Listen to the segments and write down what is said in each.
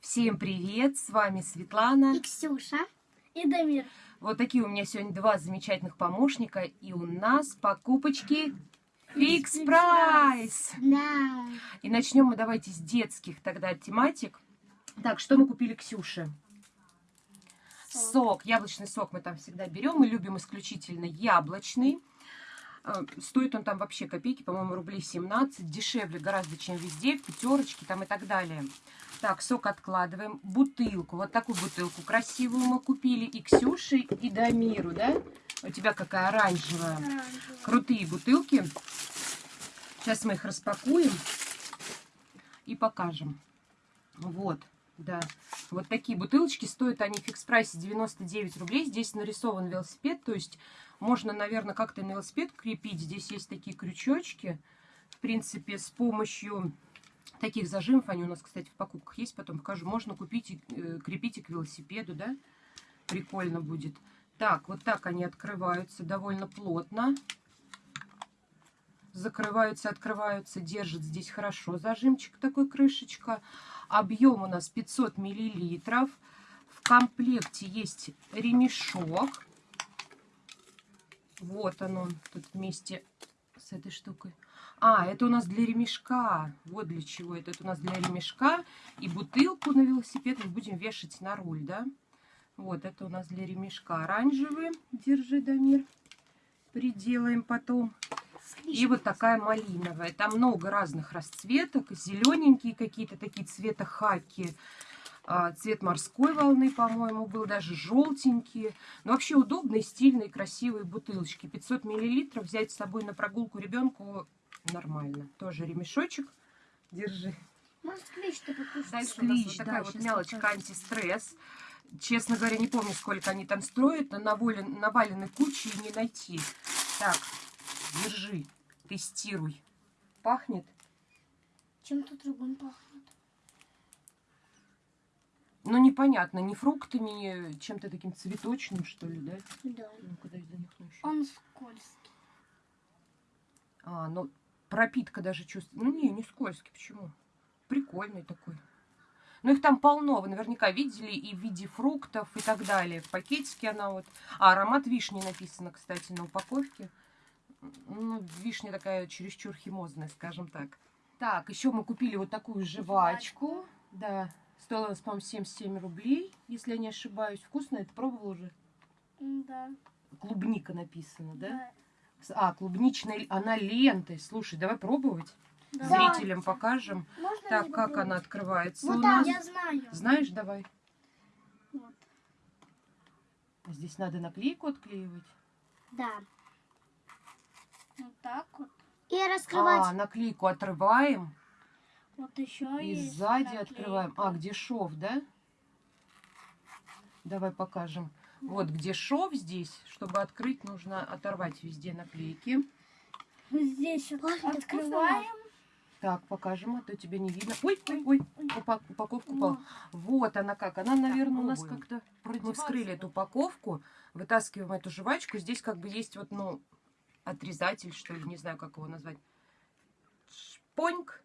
Всем привет! С вами Светлана. И Ксюша. И Дамир. Вот такие у меня сегодня два замечательных помощника. И у нас покупочки Фикс Прайс. Да. И начнем мы давайте с детских тогда тематик. Так, что мы купили Ксюше? Сок. Сок, яблочный сок мы там всегда берем. Мы любим исключительно яблочный. Э, Стоит он там вообще копейки, по-моему, рублей 17. Дешевле гораздо, чем везде, в пятерочке там и так далее. Так, сок откладываем. Бутылку, вот такую бутылку красивую мы купили. И Ксюше, и Дамиру, да? У тебя какая оранжевая. Оранжевый. Крутые бутылки. Сейчас мы их распакуем и покажем. Вот, да. Вот такие бутылочки стоят они в фикс прайсе 99 рублей. Здесь нарисован велосипед, то есть можно, наверное, как-то на велосипед крепить. Здесь есть такие крючочки. В принципе, с помощью таких зажимов, они у нас, кстати, в покупках есть, потом покажу, можно купить и э, крепить и к велосипеду, да? Прикольно будет. Так, вот так они открываются довольно плотно. Закрываются, открываются, держит здесь хорошо зажимчик такой, крышечка. Объем у нас 500 миллилитров. В комплекте есть ремешок. Вот он, он тут вместе с этой штукой. А, это у нас для ремешка. Вот для чего это. Это у нас для ремешка. И бутылку на велосипед мы будем вешать на руль, да? Вот, это у нас для ремешка оранжевый. Держи, Дамир. Приделаем потом. И вот такая малиновая. Там много разных расцветок. Зелененькие какие-то такие цвета хаки. А, Цвет морской волны, по-моему, был. Даже желтенькие. Но вообще удобные, стильные, красивые бутылочки. 500 миллилитров взять с собой на прогулку ребенку нормально. Тоже ремешочек. Держи. Может, покушать? Дальше у нас вот такая да, вот мелочка покажу. антистресс. Честно говоря, не помню, сколько они там строят. На навален- наваленной куче и не найти. Так, держи, тестируй. Пахнет? Чем-то другим пахнет. Ну, непонятно, не фруктами, не чем-то таким цветочным, что ли, да? Да. Ну-ка, дай занюхну еще. Он скользкий. А, ну, пропитка даже чувствуется. Ну, не, не скользкий, почему? Прикольный такой. Ну, их там полно, вы наверняка видели, и в виде фруктов и так далее. В пакетике она вот... А, аромат вишни написано, кстати, на упаковке. Ну, вишня такая чересчур химозная, скажем так. Так, еще мы купили вот такую жвачку. Да, стоила, у нас, по-моему, 77 рублей, если я не ошибаюсь. Вкусно, это пробовала уже? Да. Клубника написано, да? А, клубничная, она лентой. Слушай, давай пробовать. Да. Зрителям покажем. Можно Так, как она открывается Вот у там, нас? я знаю. Знаешь, давай. Вот. Здесь надо наклейку отклеивать. Да. Вот так вот. И А, раскрывать. наклейку отрываем Вот еще и есть сзади наклейка. открываем. А, где шов, да? Давай покажем. Вот где шов здесь, чтобы открыть, нужно оторвать везде наклейки. Здесь вот Пахнет открываем. Так, покажем, а то тебя не видно. Ой, ой, ой, упа- упаковка упала. Вот она как. Она, наверное, у нас как-то... Мы вскрыли эту упаковку, вытаскиваем эту жвачку. Здесь как бы есть вот, ну, отрезатель, что ли, не знаю, как его назвать. Шпоньк.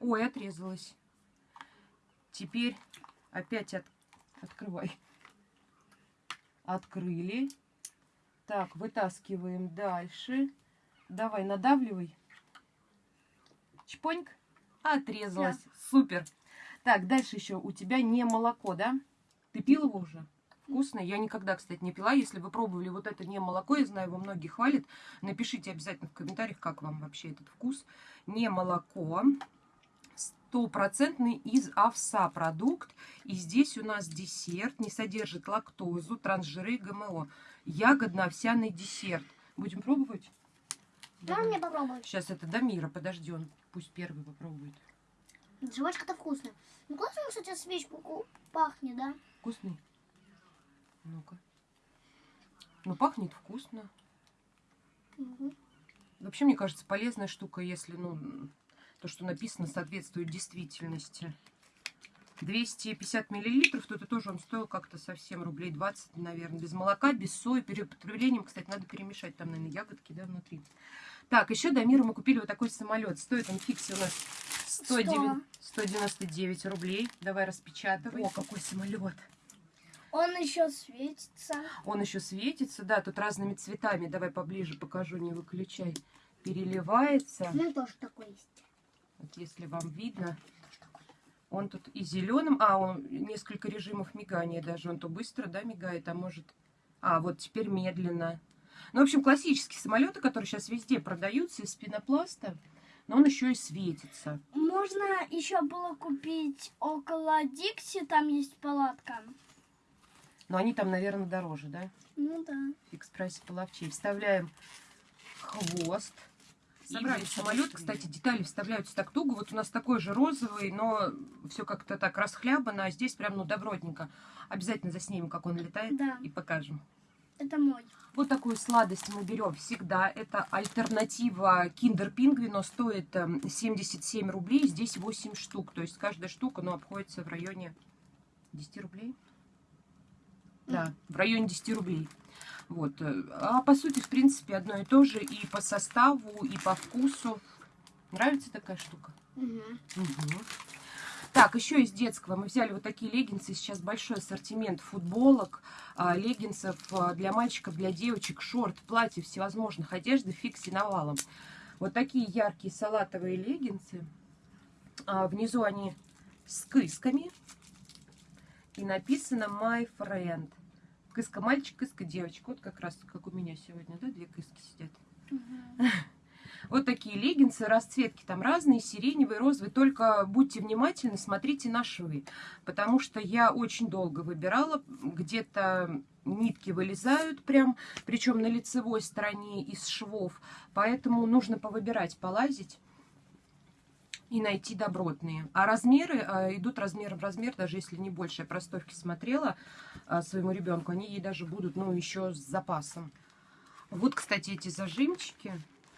Ой, отрезалась. Теперь опять от... открывай. Открыли. Так, вытаскиваем дальше. Давай, надавливай. Чпоньк. Отрезалась. Супер. Так, дальше еще у тебя не молоко, да? Ты пил его уже? Вкусно. Я никогда, кстати, не пила. Если вы пробовали вот это не молоко, я знаю, его многие хвалят. Напишите обязательно в комментариях, как вам вообще этот вкус. Не молоко. Стопроцентный из овса продукт. И здесь у нас десерт. Не содержит лактозу, трансжиры ГМО. Ягодно-овсяный десерт. Будем пробовать? Да, мне попробовать. Сейчас это Дамира, подожди, он пусть первый попробует. Жвачка-то вкусная. Ну, классно, кстати, свечку пахнет, да? Вкусный? Ну-ка. Ну, пахнет вкусно. Мгм. Вообще, мне кажется, полезная штука, если, ну, то, что написано, соответствует действительности. 250 миллилитров, то это тоже он стоил как-то совсем рублей 20, наверное, без молока, без сои, перед употреблением, кстати, надо перемешать, там, наверное, ягодки, да, внутри. Так, еще до мира мы купили вот такой самолет, стоит он фиксе у нас 109 199 рублей. Давай распечатывай. О, какой самолет. Он еще светится. Он еще светится, да, тут разными цветами. Давай поближе покажу, не выключай. Переливается. У меня тоже такой есть. Вот если вам видно. Он тут и зеленым, а он несколько режимов мигания даже. Он то быстро, да, мигает, а может... А, вот теперь медленно. Ну, в общем, классические самолеты, которые сейчас везде продаются из пенопласта, но он еще и светится. Можно еще было купить около Дикси, там есть палатка. Но они там, наверное, дороже, да? Ну да. Фикс прайс половчей. Вставляем хвост. Собрали самолет, кстати, детали вставляются так туго. Вот у нас такой же розовый, но все как-то так расхлябано, а здесь прям, ну, добротненько. Обязательно заснимем, как он летает, Да. и покажем. Это мой. Вот такую сладость мы берем всегда. Это альтернатива Kinder Пингвино. Стоит эм, 77 рублей. Здесь 8 штук. То есть каждая штука ну, обходится в районе 10 рублей. Да, в районе 10 рублей. Вот. э, А по сути, в принципе, одно и то же и по составу, и по вкусу. Нравится такая штука? Мгм. Мгм. Так, еще из детского мы взяли вот такие леггинсы. Сейчас большой ассортимент футболок, а, леггинсов а, для мальчиков, для девочек, шорт, платьев, всевозможных одежды, фикси навалом. Вот такие яркие салатовые леггинсы. А, Внизу они с кысками. И написано My Friend. Кыска мальчик, кыска девочка. Вот как раз как у меня сегодня, да, две кыски сидят. Вот такие леггинсы, расцветки там разные, сиреневые, розовые. Только будьте внимательны, смотрите на швы. Потому что я очень долго выбирала. Где-то нитки вылезают прям, причем на лицевой стороне из швов. Поэтому нужно повыбирать, полазить и найти добротные. А размеры э, идут размер в размер, даже если не больше. Я простовки смотрела э, своему ребенку, они ей даже будут, ну, еще с запасом. Вот, кстати, эти зажимчики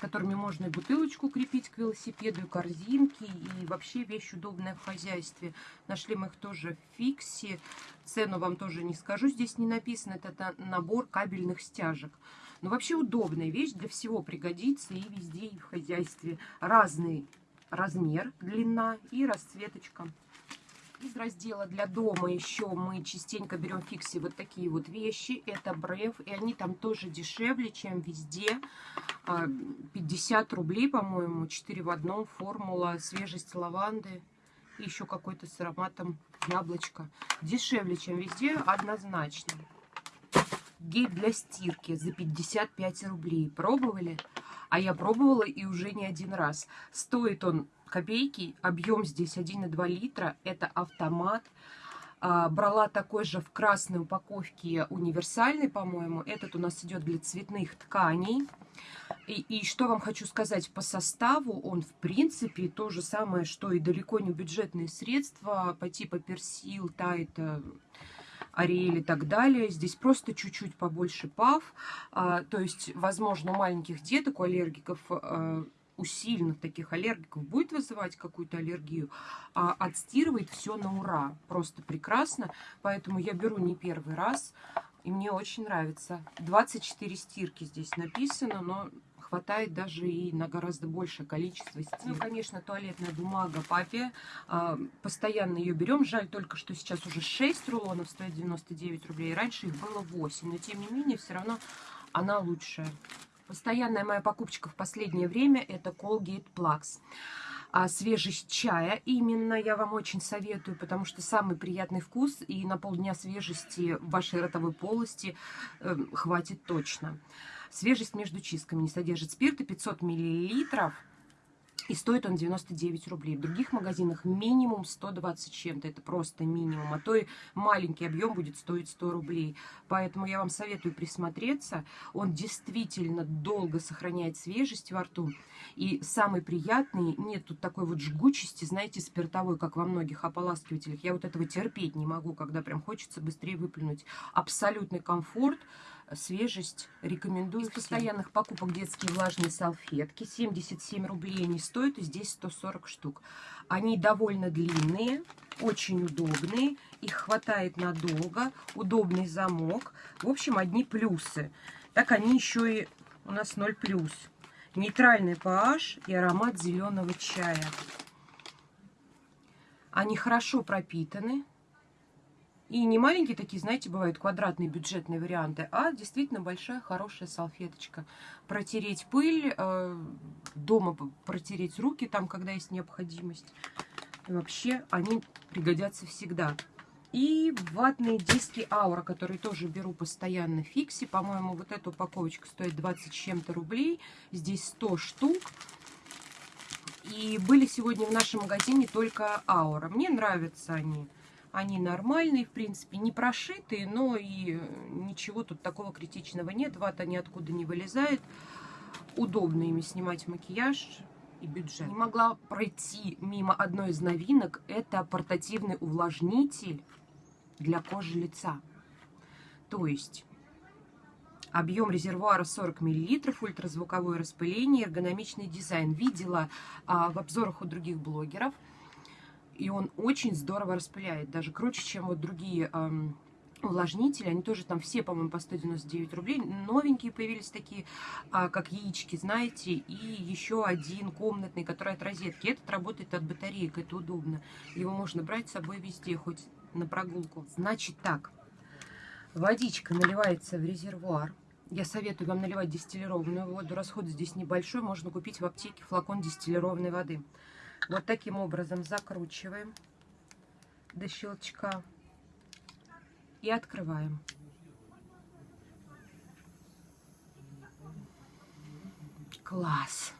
которыми можно и бутылочку крепить к велосипеду, и корзинки, и вообще вещь удобная в хозяйстве. Нашли мы их тоже в фиксе. Цену вам тоже не скажу, здесь не написано. Это набор кабельных стяжек. Но вообще удобная вещь, для всего пригодится и везде, и в хозяйстве. Разный размер, длина и расцветочка. Из раздела для дома еще мы частенько берем в фиксе вот такие вот вещи. Это бреф, и они там тоже дешевле, чем везде. А, 50 рублей, по-моему, 4 в одном. Формула, свежесть лаванды и еще какой-то с ароматом яблочка. Дешевле, чем везде, однозначно. Гель для стирки за 55 рублей. Пробовали? А я пробовала и уже не один раз. Стоит он копейки, объем здесь 1,2 литра. Это автомат. А, брала такой же в красной упаковке универсальный, по-моему. Этот у нас идет для цветных тканей. И, и что вам хочу сказать, по составу он, в принципе, то же самое, что и далеко не бюджетные средства по типу персил, тайт, э, Ариэль и так далее. Здесь просто чуть-чуть побольше пав. А, то есть, возможно, у маленьких деток, у аллергиков, а, у сильных таких аллергиков будет вызывать какую-то аллергию, а отстирывает все на ура. Просто прекрасно. Поэтому я беру не первый раз. И мне очень нравится. 24 стирки здесь написано, но хватает даже и на гораздо большее количество стирок. Ну, конечно, туалетная бумага папе. А, постоянно ее берем. Жаль только, что сейчас уже 6 рулонов стоит 99 рублей. Раньше их было 8. Но, тем не менее, все равно она лучшая. Постоянная моя покупочка в последнее время это Colgate Plax. А свежесть чая именно я вам очень советую, потому что самый приятный вкус и на полдня свежести в вашей ротовой полости э, хватит точно. Свежесть между чистками не содержит спирта 500 миллилитров. И стоит он 99 рублей. В других магазинах минимум 120 чем-то. Это просто минимум. А то и маленький объем будет стоить 100 рублей. Поэтому я вам советую присмотреться. Он действительно долго сохраняет свежесть во рту. И самый приятный, нет тут такой вот жгучести, знаете, спиртовой, как во многих ополаскивателях. Я вот этого терпеть не могу, когда прям хочется быстрее выплюнуть. Абсолютный комфорт свежесть рекомендую. Из постоянных покупок детские влажные салфетки. 77 рублей они стоят, и здесь 140 штук. Они довольно длинные, очень удобные. Их хватает надолго. Удобный замок. В общем, одни плюсы. Так они еще и у нас 0 плюс. Нейтральный pH и аромат зеленого чая. Они хорошо пропитаны. И не маленькие такие, знаете, бывают квадратные бюджетные варианты, а действительно большая хорошая салфеточка. Протереть пыль, э, дома протереть руки там, когда есть необходимость. И вообще они пригодятся всегда. И ватные диски Аура, которые тоже беру постоянно в фиксе. По-моему, вот эта упаковочка стоит 20 с чем-то рублей. Здесь 100 штук. И были сегодня в нашем магазине только Аура. Мне нравятся они. Они нормальные, в принципе, не прошитые, но и ничего тут такого критичного нет. Вата ниоткуда не вылезает. Удобно ими снимать макияж и бюджет. Не могла пройти мимо одной из новинок. Это портативный увлажнитель для кожи лица. То есть объем резервуара 40 мл, ультразвуковое распыление, эргономичный дизайн. Видела а, в обзорах у других блогеров. И он очень здорово распыляет, даже круче, чем вот другие эм, увлажнители. Они тоже там все, по-моему, по 199 рублей. Новенькие появились такие, а, как яички, знаете. И еще один комнатный, который от розетки. Этот работает от батареек, это удобно. Его можно брать с собой везде, хоть на прогулку. Значит так, водичка наливается в резервуар. Я советую вам наливать дистиллированную воду. Расход здесь небольшой. Можно купить в аптеке флакон дистиллированной воды. Вот таким образом закручиваем до щелчка и открываем. Класс!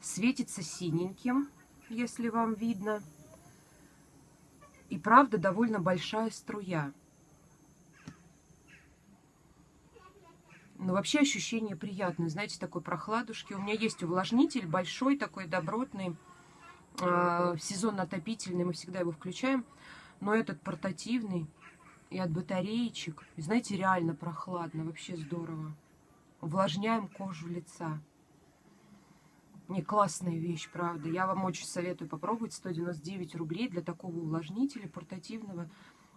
Светится синеньким, если вам видно. И правда довольно большая струя. Но вообще ощущение приятное, знаете, такой прохладушки. У меня есть увлажнитель большой, такой добротный, э, сезонно-отопительный, мы всегда его включаем. Но этот портативный и от батареечек. И знаете, реально прохладно, вообще здорово. Увлажняем кожу лица. Не классная вещь, правда. Я вам очень советую попробовать. 199 рублей для такого увлажнителя портативного.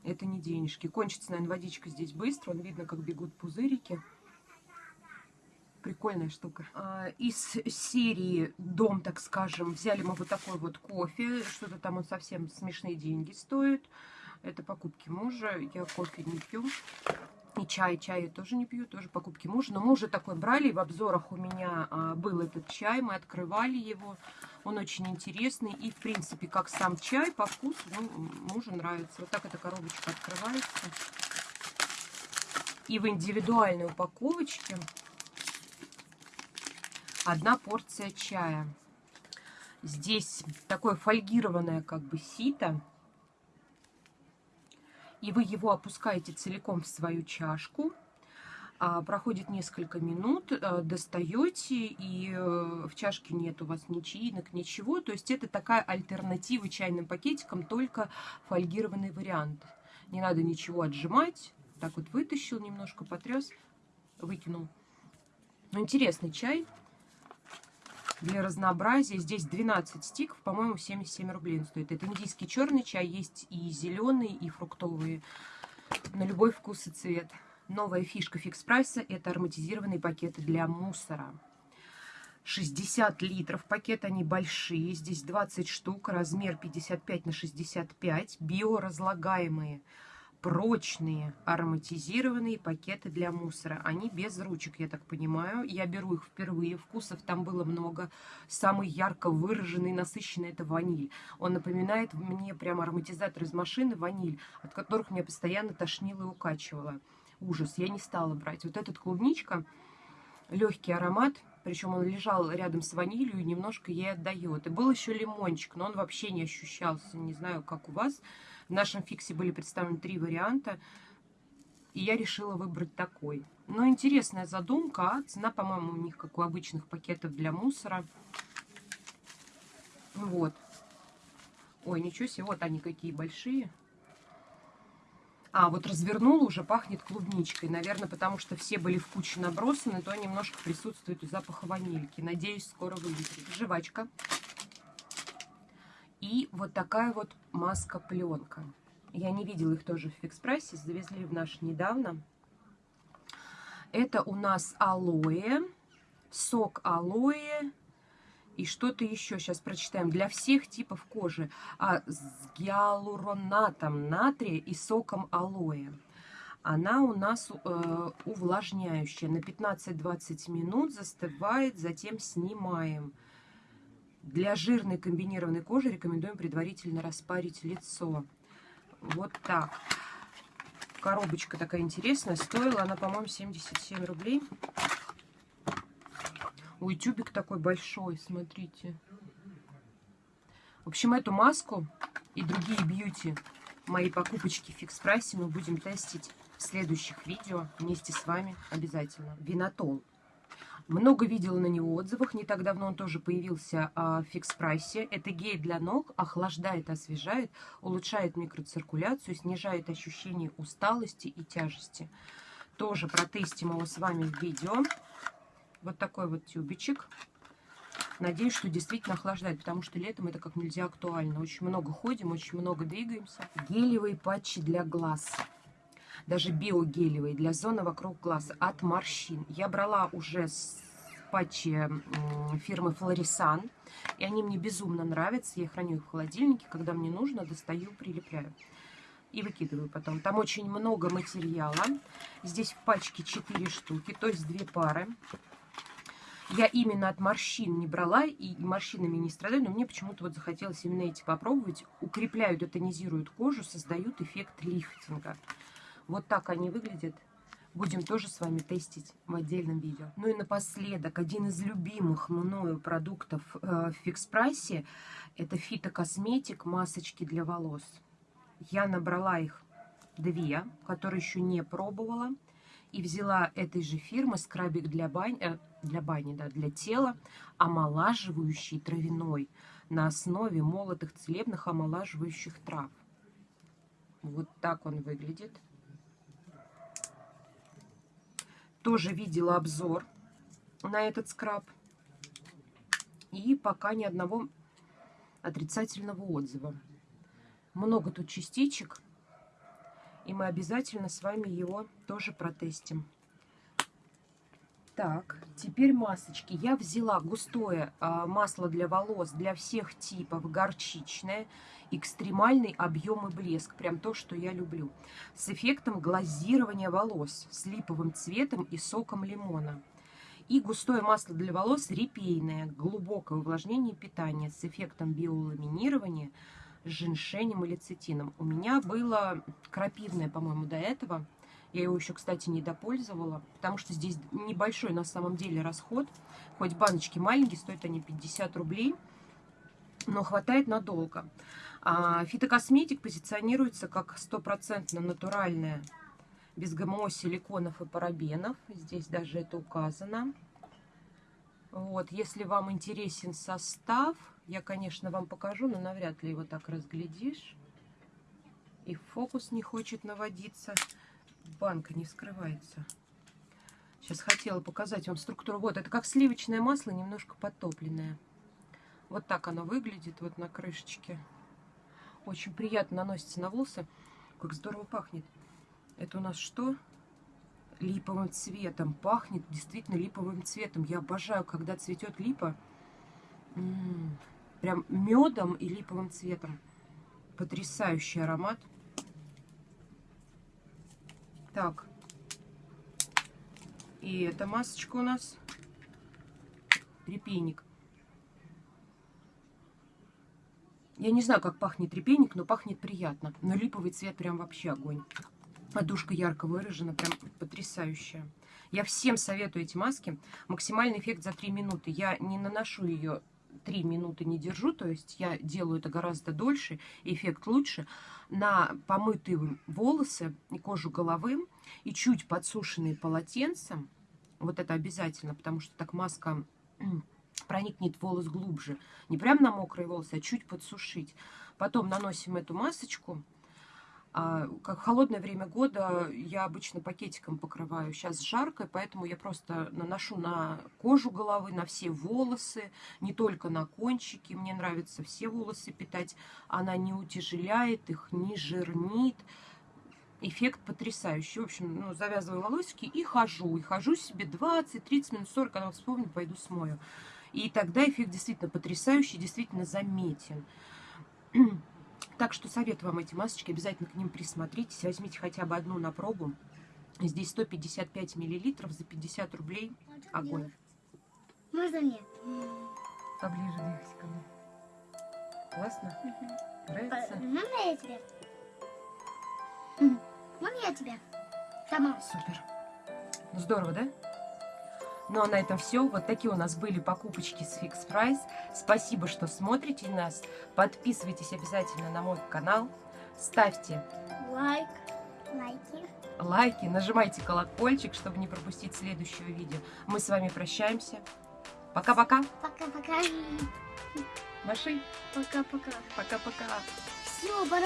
Это не денежки. Кончится, наверное, водичка здесь быстро. Он видно, как бегут пузырики. Прикольная штука. А, из серии «Дом», так скажем, взяли мы вот такой вот кофе. Что-то там он совсем смешные деньги стоит. Это покупки мужа. Я кофе не пью. И чай, чай я тоже не пью, тоже покупки мужа. Но мы уже такой брали, в обзорах у меня а, был этот чай, мы открывали его. Он очень интересный. И, в принципе, как сам чай, по вкусу ну, мужу нравится. Вот так эта коробочка открывается. И в индивидуальной упаковочке одна порция чая. Здесь такое фольгированное как бы сито и вы его опускаете целиком в свою чашку. А, проходит несколько минут, а, достаете, и э, в чашке нет у вас ни чаинок, ничего. То есть это такая альтернатива чайным пакетикам, только фольгированный вариант. Не надо ничего отжимать. Так вот вытащил немножко, потряс, выкинул. Ну, интересный чай для разнообразия. Здесь 12 стиков, по-моему, 77 рублей стоит. Это индийский черный чай, есть и зеленый, и фруктовые. На любой вкус и цвет. Новая фишка фикс прайса – это ароматизированные пакеты для мусора. 60 литров пакет, они большие, здесь 20 штук, размер 55 на 65, биоразлагаемые прочные ароматизированные пакеты для мусора. Они без ручек, я так понимаю. Я беру их впервые. Вкусов там было много. Самый ярко выраженный, насыщенный это ваниль. Он напоминает мне прямо ароматизатор из машины ваниль, от которых меня постоянно тошнило и укачивало. Ужас, я не стала брать. Вот этот клубничка, легкий аромат, причем он лежал рядом с ванилью и немножко ей отдает. И был еще лимончик, но он вообще не ощущался. Не знаю, как у вас. В нашем фиксе были представлены три варианта, и я решила выбрать такой. Но интересная задумка, а цена, по-моему, у них как у обычных пакетов для мусора. Вот. Ой, ничего себе, вот они какие большие. А, вот развернула, уже пахнет клубничкой. Наверное, потому что все были в куче набросаны, то немножко присутствует запах ванильки. Надеюсь, скоро вылезет. Жвачка. И вот такая вот маска-пленка. Я не видела их тоже в фикс-прайсе, завезли в наш недавно. Это у нас алоэ, сок алоэ И что-то еще сейчас прочитаем. Для всех типов кожи. А с гиалуронатом натрия и соком алоэ. Она у нас э, увлажняющая. На 15-20 минут застывает, затем снимаем. Для жирной комбинированной кожи рекомендуем предварительно распарить лицо. Вот так. Коробочка такая интересная. Стоила она, по-моему, 77 рублей. Ой, тюбик такой большой, смотрите. В общем, эту маску и другие бьюти, мои покупочки в фикс прайсе мы будем тестить в следующих видео вместе с вами обязательно. Винотол. Много видела на него отзывах. Не так давно он тоже появился а, в фикс прайсе. Это гель для ног, охлаждает, освежает, улучшает микроциркуляцию, снижает ощущение усталости и тяжести. Тоже протестим его с вами в видео. Вот такой вот тюбичек. Надеюсь, что действительно охлаждает, потому что летом это как нельзя актуально. Очень много ходим, очень много двигаемся. Гелевые патчи для глаз. Даже биогелевые для зоны вокруг глаз от морщин. Я брала уже с патчи фирмы Флорисан. И они мне безумно нравятся. Я храню их в холодильнике. Когда мне нужно, достаю, прилепляю. И выкидываю потом. Там очень много материала. Здесь в пачке 4 штуки, то есть 2 пары. Я именно от морщин не брала и морщинами не страдаю, но мне почему-то вот захотелось именно эти попробовать. Укрепляют, детонизируют кожу, создают эффект лифтинга. Вот так они выглядят. Будем тоже с вами тестить в отдельном видео. Ну и напоследок, один из любимых мною продуктов э, в фикс-прайсе это фитокосметик, масочки для волос. Я набрала их две, которые еще не пробовала. И взяла этой же фирмы скрабик для бани, э, для бани, да, для тела, омолаживающий травяной на основе молотых целебных омолаживающих трав. Вот так он выглядит. Тоже видела обзор на этот скраб. И пока ни одного отрицательного отзыва. Много тут частичек. И мы обязательно с вами его тоже протестим. Так, теперь масочки. Я взяла густое а, масло для волос для всех типов, горчичное, экстремальный объем и блеск. Прям то, что я люблю. С эффектом глазирования волос, с липовым цветом и соком лимона. И густое масло для волос репейное, глубокое увлажнение и питание с эффектом биоламинирования, с женьшенем и лецитином. У меня было крапивное, по-моему, до этого. Я его еще, кстати, не допользовала, потому что здесь небольшой на самом деле расход. Хоть баночки маленькие, стоят они 50 рублей, но хватает надолго. А фитокосметик позиционируется как стопроцентно натуральная, без ГМО, силиконов и парабенов. Здесь даже это указано. Вот, если вам интересен состав, я, конечно, вам покажу, но навряд ли его так разглядишь. И фокус не хочет наводиться банка не скрывается. Сейчас хотела показать вам структуру. Вот, это как сливочное масло, немножко подтопленное. Вот так оно выглядит, вот на крышечке. Очень приятно наносится на волосы. Как здорово пахнет. Это у нас что? Липовым цветом. Пахнет действительно липовым цветом. Я обожаю, когда цветет липа. М -м -м. Прям медом и липовым цветом. Потрясающий аромат. Так. И эта масочка у нас репейник. Я не знаю, как пахнет репейник, но пахнет приятно. Но липовый цвет прям вообще огонь. Подушка ярко выражена, прям потрясающая. Я всем советую эти маски. Максимальный эффект за 3 минуты. Я не наношу ее 3 минуты не держу, то есть я делаю это гораздо дольше, эффект лучше, на помытые волосы и кожу головы и чуть подсушенные полотенцем, вот это обязательно, потому что так маска проникнет волос глубже, не прям на мокрые волосы, а чуть подсушить. Потом наносим эту масочку, как в холодное время года я обычно пакетиком покрываю. Сейчас жарко, поэтому я просто наношу на кожу головы, на все волосы, не только на кончики. Мне нравится все волосы питать. Она не утяжеляет их, не жирнит. Эффект потрясающий. В общем, ну, завязываю волосики и хожу. И хожу себе 20, 30 минут, 40, когда вспомню, пойду смою. И тогда эффект действительно потрясающий, действительно заметен. Так что советую вам эти масочки, обязательно к ним присмотритесь, возьмите хотя бы одну на пробу. Здесь 155 миллилитров за 50 рублей. Огонь. Можно мне? Поближе двигайся ко мне. Классно? Нравится? Можно я тебе? Можно я тебе? Сама. Супер. Ну, здорово, да? Ну, а на этом все. Вот такие у нас были покупочки с Fix Price. Спасибо, что смотрите нас. Подписывайтесь обязательно на мой канал. Ставьте Лайк. Лайки. лайки, нажимайте колокольчик, чтобы не пропустить следующее видео. Мы с вами прощаемся. Пока-пока. Пока-пока. Маши. Пока-пока. Пока-пока. Все, пора.